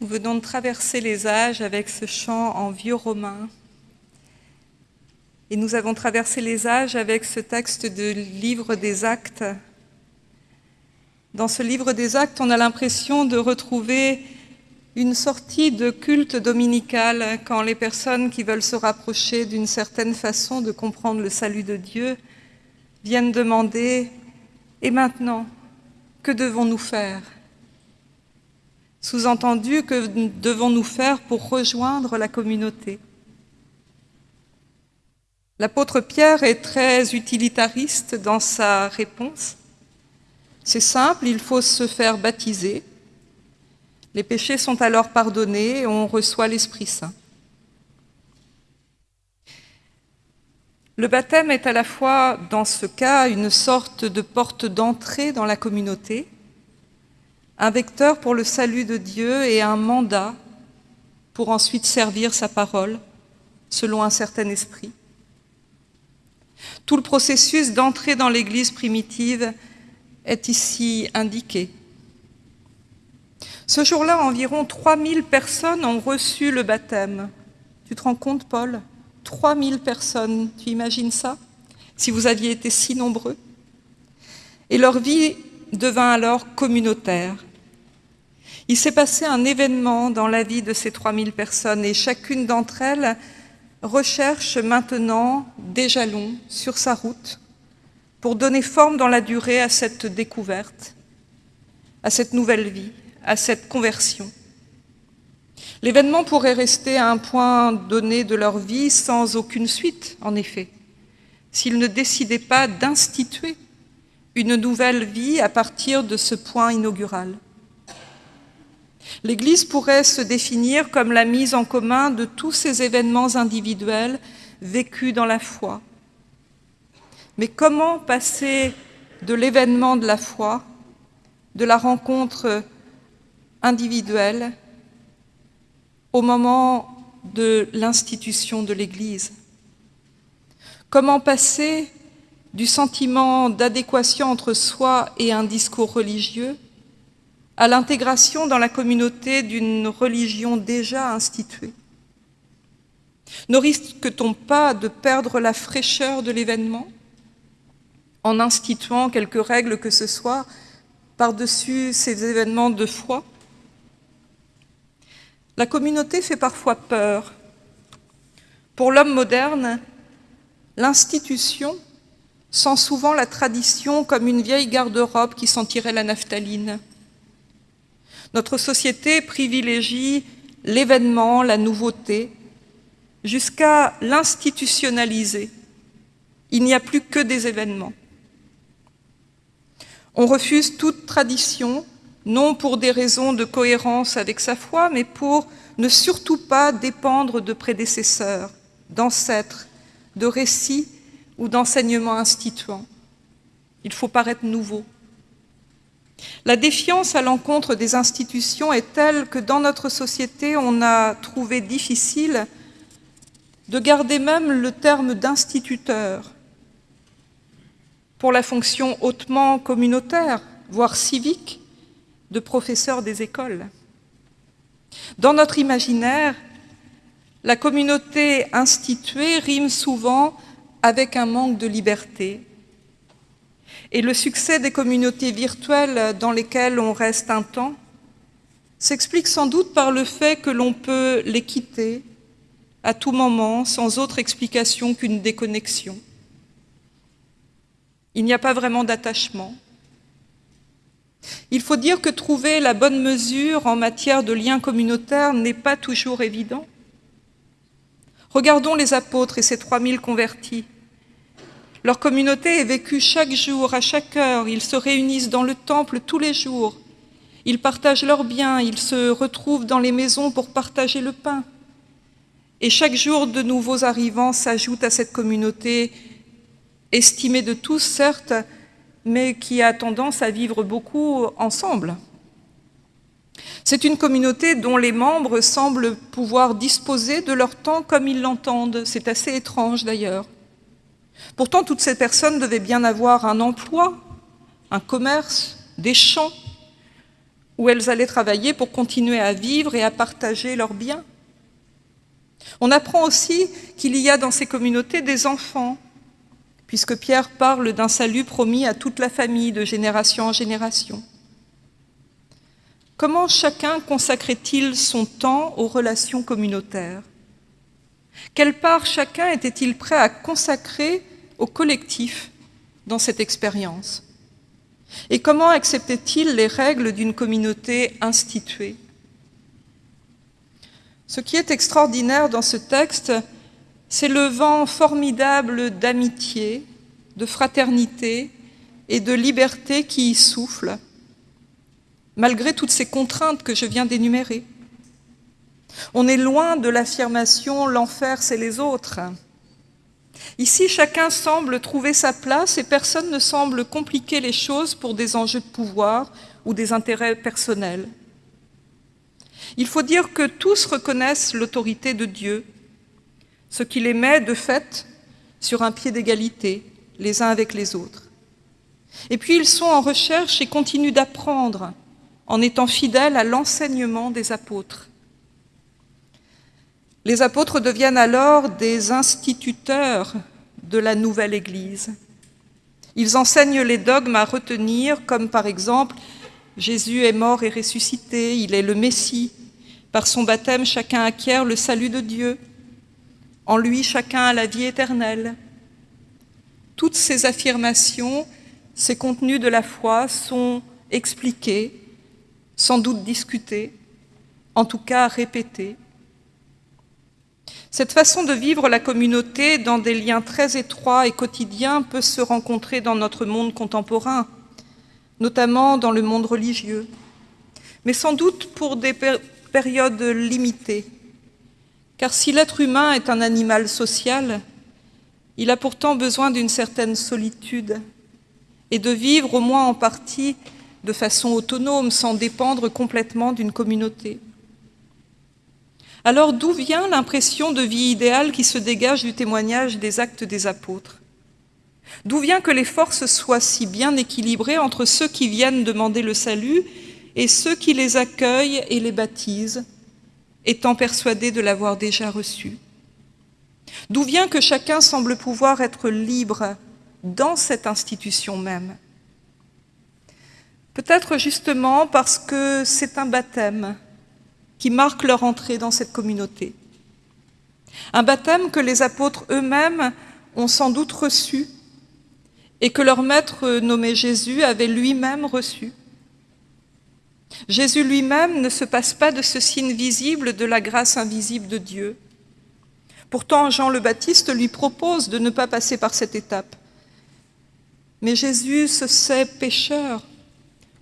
Nous venons de traverser les âges avec ce chant en vieux romain. Et nous avons traversé les âges avec ce texte de livre des actes. Dans ce livre des actes, on a l'impression de retrouver une sortie de culte dominical quand les personnes qui veulent se rapprocher d'une certaine façon de comprendre le salut de Dieu viennent demander « Et maintenant, que devons-nous faire ?» Sous-entendu, que devons-nous faire pour rejoindre la communauté L'apôtre Pierre est très utilitariste dans sa réponse. C'est simple, il faut se faire baptiser. Les péchés sont alors pardonnés et on reçoit l'Esprit Saint. Le baptême est à la fois, dans ce cas, une sorte de porte d'entrée dans la communauté, un vecteur pour le salut de Dieu et un mandat pour ensuite servir sa parole selon un certain esprit. Tout le processus d'entrée dans l'Église primitive est ici indiqué. Ce jour-là, environ 3000 personnes ont reçu le baptême. Tu te rends compte, Paul? 3000 personnes, tu imagines ça? Si vous aviez été si nombreux Et leur vie devint alors communautaire. Il s'est passé un événement dans la vie de ces 3000 personnes et chacune d'entre elles recherche maintenant des jalons sur sa route pour donner forme dans la durée à cette découverte, à cette nouvelle vie, à cette conversion. L'événement pourrait rester à un point donné de leur vie sans aucune suite, en effet, s'ils ne décidaient pas d'instituer une nouvelle vie à partir de ce point inaugural. L'Église pourrait se définir comme la mise en commun de tous ces événements individuels vécus dans la foi. Mais comment passer de l'événement de la foi, de la rencontre individuelle, au moment de l'institution de l'Église? Comment passer du sentiment d'adéquation entre soi et un discours religieux à l'intégration dans la communauté d'une religion déjà instituée Ne risque-t-on pas de perdre la fraîcheur de l'événement en instituant quelques règles que ce soit par-dessus ces événements de foi? La communauté fait parfois peur. Pour l'homme moderne, l'institution sent souvent la tradition comme une vieille garde-robe qui sentirait la naphtaline. Notre société privilégie l'événement, la nouveauté, jusqu'à l'institutionnaliser. Il n'y a plus que des événements. On refuse toute tradition, non pour des raisons de cohérence avec sa foi, mais pour ne surtout pas dépendre de prédécesseurs, d'ancêtres, de récits ou d'enseignements instituants. Il faut paraître nouveau. La défiance à l'encontre des institutions est telle que dans notre société, on a trouvé difficile de garder même le terme d'instituteur pour la fonction hautement communautaire, voire civique, de professeur des écoles. Dans notre imaginaire, la communauté instituée rime souvent avec un manque de liberté, et le succès des communautés virtuelles dans lesquelles on reste un temps s'explique sans doute par le fait que l'on peut les quitter à tout moment sans autre explication qu'une déconnexion. Il n'y a pas vraiment d'attachement. Il faut dire que trouver la bonne mesure en matière de liens communautaires n'est pas toujours évident. Regardons les apôtres et ces 3000 convertis. Leur communauté est vécue chaque jour, à chaque heure. Ils se réunissent dans le temple tous les jours. Ils partagent leurs biens, ils se retrouvent dans les maisons pour partager le pain. Et chaque jour, de nouveaux arrivants s'ajoutent à cette communauté, estimée de tous, certes, mais qui a tendance à vivre beaucoup ensemble. C'est une communauté dont les membres semblent pouvoir disposer de leur temps comme ils l'entendent. C'est assez étrange d'ailleurs. Pourtant, toutes ces personnes devaient bien avoir un emploi, un commerce, des champs, où elles allaient travailler pour continuer à vivre et à partager leurs biens. On apprend aussi qu'il y a dans ces communautés des enfants, puisque Pierre parle d'un salut promis à toute la famille de génération en génération. Comment chacun consacrait-il son temps aux relations communautaires? Quelle part chacun était-il prêt à consacrer au collectif dans cette expérience? Et comment acceptait-il les règles d'une communauté instituée? Ce qui est extraordinaire dans ce texte, c'est le vent formidable d'amitié, de fraternité et de liberté qui y souffle, malgré toutes ces contraintes que je viens d'énumérer. On est loin de l'affirmation « l'enfer, c'est les autres ». Ici, chacun semble trouver sa place et personne ne semble compliquer les choses pour des enjeux de pouvoir ou des intérêts personnels. Il faut dire que tous reconnaissent l'autorité de Dieu, ce qui les met, de fait, sur un pied d'égalité, les uns avec les autres. Et puis ils sont en recherche et continuent d'apprendre en étant fidèles à l'enseignement des apôtres. Les apôtres deviennent alors des instituteurs de la nouvelle Église. Ils enseignent les dogmes à retenir, comme par exemple Jésus est mort et ressuscité, il est le Messie. Par son baptême, chacun acquiert le salut de Dieu. En lui, chacun a la vie éternelle. Toutes ces affirmations, ces contenus de la foi sont expliqués, sans doute discutés, en tout cas répétés. Cette façon de vivre la communauté dans des liens très étroits et quotidiens peut se rencontrer dans notre monde contemporain, notamment dans le monde religieux, mais sans doute pour des périodes limitées. Car si l'être humain est un animal social, il a pourtant besoin d'une certaine solitude et de vivre au moins en partie de façon autonome, sans dépendre complètement d'une communauté. Alors d'où vient l'impression de vie idéale qui se dégage du témoignage des actes des apôtres? D'où vient que les forces soient si bien équilibrées entre ceux qui viennent demander le salut et ceux qui les accueillent et les baptisent, étant persuadés de l'avoir déjà reçu? D'où vient que chacun semble pouvoir être libre dans cette institution même? Peut-être justement parce que c'est un baptême qui marque leur entrée dans cette communauté. Un baptême que les apôtres eux-mêmes ont sans doute reçu et que leur maître nommé Jésus avait lui-même reçu. Jésus lui-même ne se passe pas de ce signe visible de la grâce invisible de Dieu. Pourtant, Jean le Baptiste lui propose de ne pas passer par cette étape. Mais Jésus se sait pécheur,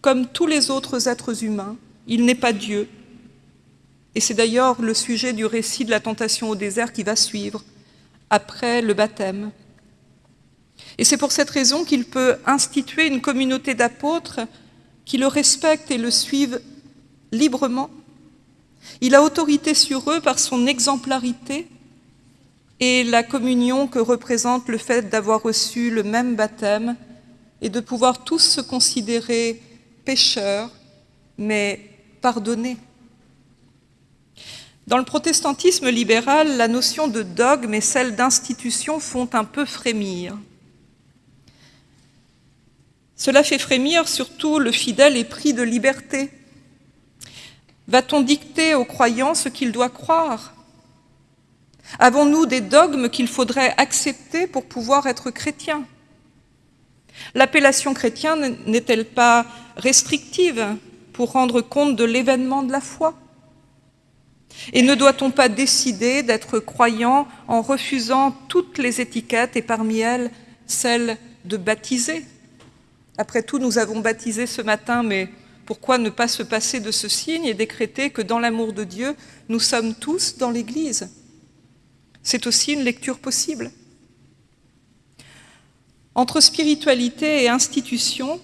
comme tous les autres êtres humains. Il n'est pas Dieu, et c'est d'ailleurs le sujet du récit de la tentation au désert qui va suivre, après le baptême. Et c'est pour cette raison qu'il peut instituer une communauté d'apôtres qui le respectent et le suivent librement. Il a autorité sur eux par son exemplarité et la communion que représente le fait d'avoir reçu le même baptême et de pouvoir tous se considérer pécheurs, mais pardonnés. Dans le protestantisme libéral, la notion de dogme et celle d'institution font un peu frémir. Cela fait frémir surtout le fidèle épris de liberté. Va-t-on dicter aux croyants ce qu'il doit croire? Avons-nous des dogmes qu'il faudrait accepter pour pouvoir être chrétien L'appellation chrétien n'est-elle pas restrictive pour rendre compte de l'événement de la foi? Et ne doit-on pas décider d'être croyant en refusant toutes les étiquettes et parmi elles celle de baptiser? Après tout, nous avons baptisé ce matin, mais pourquoi ne pas se passer de ce signe et décréter que dans l'amour de Dieu, nous sommes tous dans l'Église? C'est aussi une lecture possible. Entre spiritualité et institution,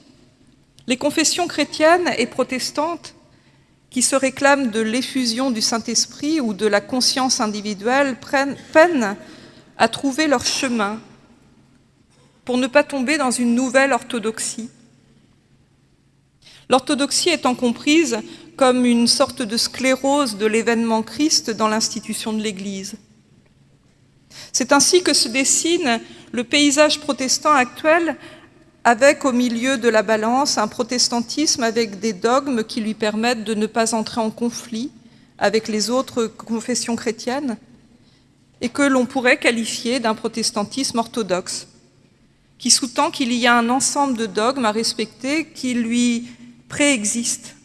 les confessions chrétiennes et protestantes qui se réclament de l'effusion du Saint-Esprit ou de la conscience individuelle peinent à trouver leur chemin pour ne pas tomber dans une nouvelle orthodoxie. L'orthodoxie étant comprise comme une sorte de sclérose de l'événement Christ dans l'institution de l'Église. C'est ainsi que se dessine le paysage protestant actuel avec au milieu de la balance un protestantisme avec des dogmes qui lui permettent de ne pas entrer en conflit avec les autres confessions chrétiennes et que l'on pourrait qualifier d'un protestantisme orthodoxe, qui sous-tend qu'il y a un ensemble de dogmes à respecter qui lui préexistent,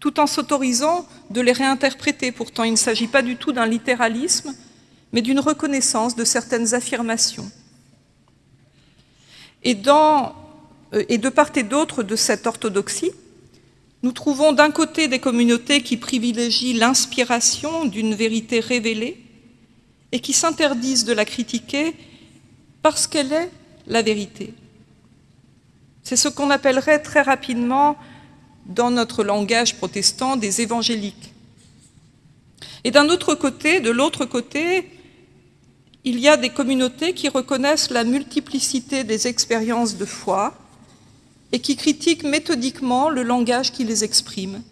tout en s'autorisant de les réinterpréter. Pourtant, il ne s'agit pas du tout d'un littéralisme, mais d'une reconnaissance de certaines affirmations. Euh, et de part et d'autre de cette orthodoxie, nous trouvons d'un côté des communautés qui privilégient l'inspiration d'une vérité révélée et qui s'interdisent de la critiquer parce qu'elle est la vérité. C'est ce qu'on appellerait très rapidement, dans notre langage protestant, des évangéliques. Et d'un autre côté, de l'autre côté, il y a des communautés qui reconnaissent la multiplicité des expériences de foi et qui critiquent méthodiquement le langage qui les exprime.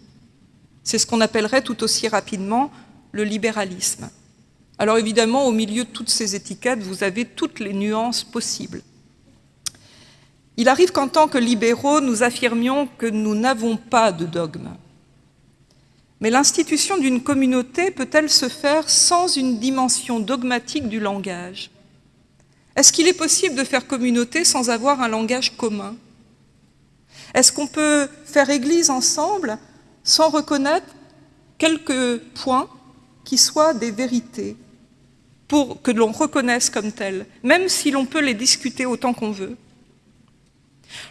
C'est ce qu'on appellerait tout aussi rapidement le libéralisme. Alors évidemment, au milieu de toutes ces étiquettes, vous avez toutes les nuances possibles. Il arrive qu'en tant que libéraux, nous affirmions que nous n'avons pas de dogme. Mais l'institution d'une communauté peut-elle se faire sans une dimension dogmatique du langage? Est-ce qu'il est possible de faire communauté sans avoir un langage commun? Est-ce qu'on peut faire Église ensemble sans reconnaître quelques points qui soient des vérités pour que l'on reconnaisse comme telles, même si l'on peut les discuter autant qu'on veut?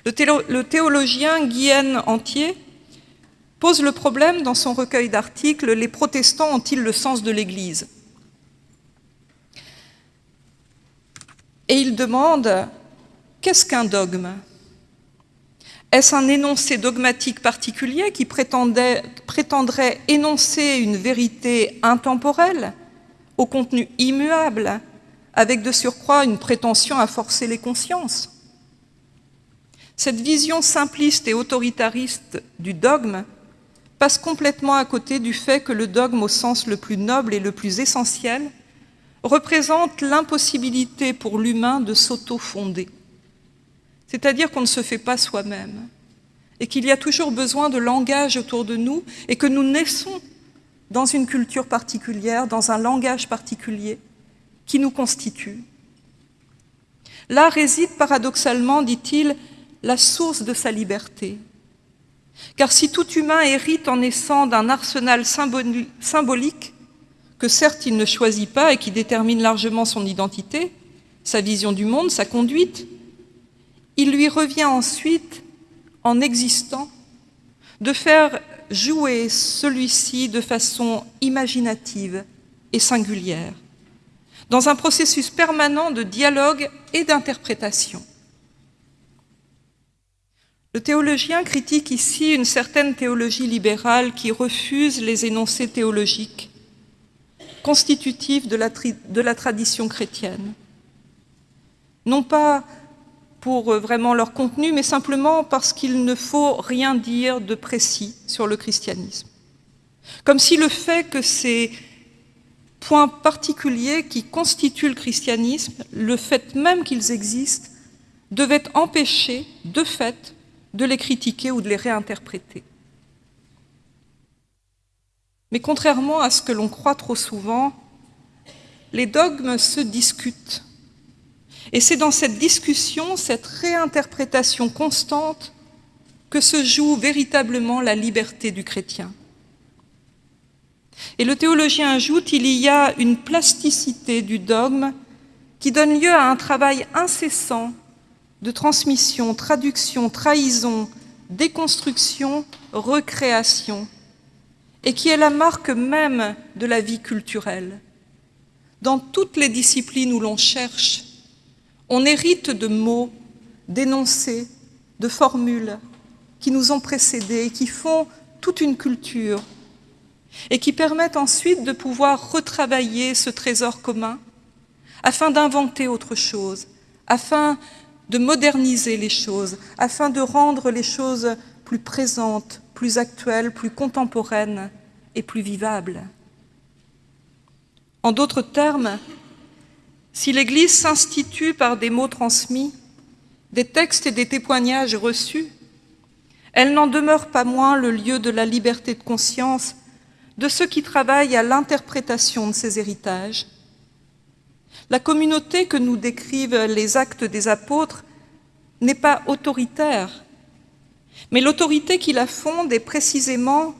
Le théologien Guyenne Entier pose le problème dans son recueil d'articles « Les protestants ont-ils le sens de l'Église ?» Et il demande « Qu'est-ce qu'un dogme ?» Est-ce un énoncé dogmatique particulier qui prétendrait énoncer une vérité intemporelle, au contenu immuable, avec de surcroît une prétention à forcer les consciences? Cette vision simpliste et autoritariste du dogme passe complètement à côté du fait que le dogme au sens le plus noble et le plus essentiel représente l'impossibilité pour l'humain de s'auto-fonder. C'est-à-dire qu'on ne se fait pas soi-même et qu'il y a toujours besoin de langage autour de nous et que nous naissons dans une culture particulière, dans un langage particulier qui nous constitue. Là réside paradoxalement, dit-il, la source de sa liberté. Car si tout humain hérite en naissant d'un arsenal symbolique, que certes il ne choisit pas et qui détermine largement son identité, sa vision du monde, sa conduite, il lui revient ensuite, en existant, de faire jouer celui-ci de façon imaginative et singulière, dans un processus permanent de dialogue et d'interprétation. Le théologien critique ici une certaine théologie libérale qui refuse les énoncés théologiques constitutifs de la, tradition chrétienne. Non pas pour euh, vraiment leur contenu, mais simplement parce qu'il ne faut rien dire de précis sur le christianisme. Comme si le fait que ces points particuliers qui constituent le christianisme, le fait même qu'ils existent, devait empêcher, de fait, de les critiquer ou de les réinterpréter. Mais contrairement à ce que l'on croit trop souvent, les dogmes se discutent. Et c'est dans cette discussion, cette réinterprétation constante, que se joue véritablement la liberté du chrétien. Et le théologien ajoute, il y a une plasticité du dogme qui donne lieu à un travail incessant de transmission, traduction, trahison, déconstruction, recréation, et qui est la marque même de la vie culturelle. Dans toutes les disciplines où l'on cherche, on hérite de mots, d'énoncés, de formules qui nous ont précédés et qui font toute une culture et qui permettent ensuite de pouvoir retravailler ce trésor commun afin d'inventer autre chose, afin de moderniser les choses, afin de rendre les choses plus présente, plus actuelle, plus contemporaine et plus vivable. En d'autres termes, si l'Église s'institue par des mots transmis, des textes et des témoignages reçus, elle n'en demeure pas moins le lieu de la liberté de conscience de ceux qui travaillent à l'interprétation de ces héritages. La communauté que nous décrivent les actes des apôtres n'est pas autoritaire, mais l'autorité qui la fonde est précisément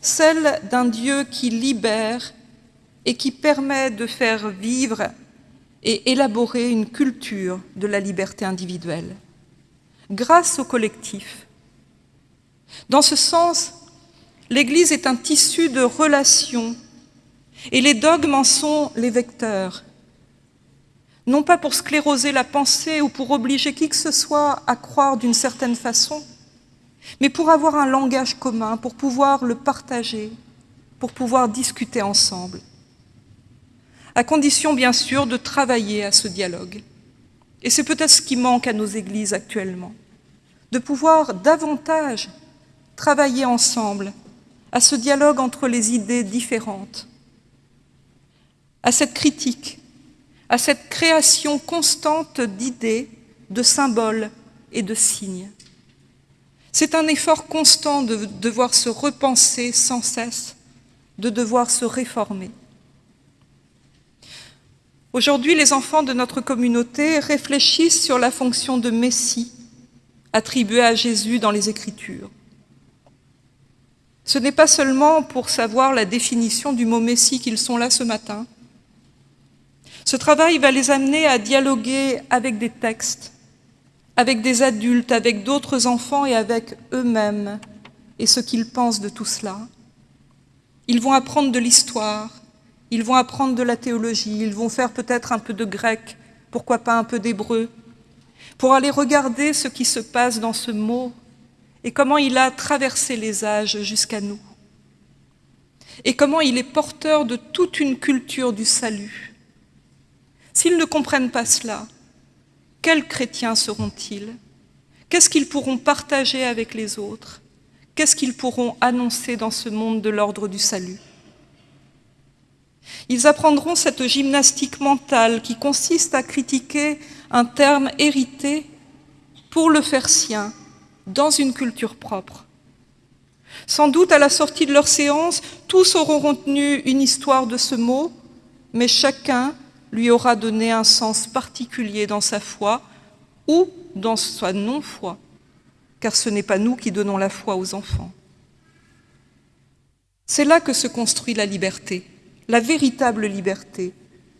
celle d'un Dieu qui libère et qui permet de faire vivre et élaborer une culture de la liberté individuelle, grâce au collectif. Dans ce sens, l'Église est un tissu de relations et les dogmes en sont les vecteurs, non pas pour scléroser la pensée ou pour obliger qui que ce soit à croire d'une certaine façon, mais pour avoir un langage commun, pour pouvoir le partager, pour pouvoir discuter ensemble à condition bien sûr de travailler à ce dialogue. Et c'est peut-être ce qui manque à nos églises actuellement, de pouvoir davantage travailler ensemble à ce dialogue entre les idées différentes, à cette critique, à cette création constante d'idées, de symboles et de signes. C'est un effort constant de devoir se repenser sans cesse, de devoir se réformer. Aujourd'hui, les enfants de notre communauté réfléchissent sur la fonction de Messie attribuée à Jésus dans les Écritures. Ce n'est pas seulement pour savoir la définition du mot Messie qu'ils sont là ce matin. Ce travail va les amener à dialoguer avec des textes, avec des adultes, avec d'autres enfants et avec eux-mêmes et ce qu'ils pensent de tout cela. Ils vont apprendre de l'histoire, ils vont apprendre de la théologie, ils vont faire peut-être un peu de grec, pourquoi pas un peu d'hébreu, pour aller regarder ce qui se passe dans ce mot et comment il a traversé les âges jusqu'à nous. Et comment il est porteur de toute une culture du salut. S'ils ne comprennent pas cela, quels chrétiens seront-ils? Qu'est-ce qu'ils pourront partager avec les autres? Qu'est-ce qu'ils pourront annoncer dans ce monde de l'ordre du salut? Ils apprendront cette gymnastique mentale qui consiste à critiquer un terme hérité pour le faire sien, dans une culture propre. Sans doute, à la sortie de leur séance, tous auront retenu une histoire de ce mot, mais chacun lui aura donné un sens particulier dans sa foi ou dans sa non-foi, car ce n'est pas nous qui donnons la foi aux enfants. C'est là que se construit la liberté la véritable liberté,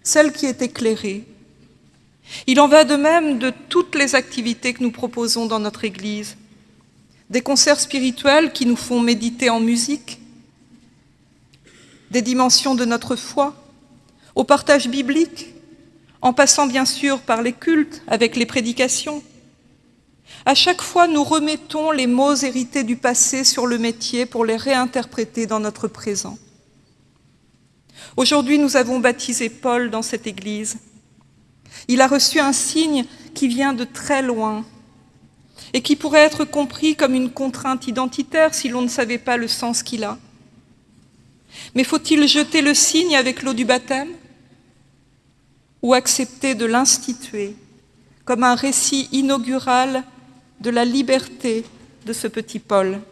celle qui est éclairée. Il en va de même de toutes les activités que nous proposons dans notre Église, des concerts spirituels qui nous font méditer en musique, des dimensions de notre foi, au partage biblique, en passant bien sûr par les cultes avec les prédications. À chaque fois, nous remettons les mots hérités du passé sur le métier pour les réinterpréter dans notre présent. Aujourd'hui, nous avons baptisé Paul dans cette église. Il a reçu un signe qui vient de très loin et qui pourrait être compris comme une contrainte identitaire si l'on ne savait pas le sens qu'il a. Mais faut-il jeter le signe avec l'eau du baptême? Ou accepter de l'instituer comme un récit inaugural de la liberté de ce petit Paul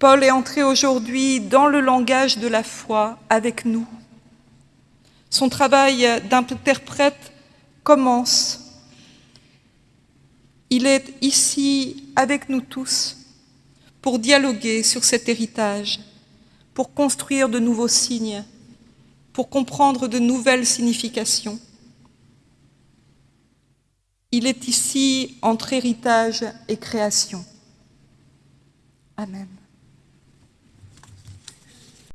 Paul est entré aujourd'hui dans le langage de la foi avec nous. Son travail d'interprète commence. Il est ici avec nous tous pour dialoguer sur cet héritage, pour construire de nouveaux signes, pour comprendre de nouvelles significations. Il est ici entre héritage et création. Amen.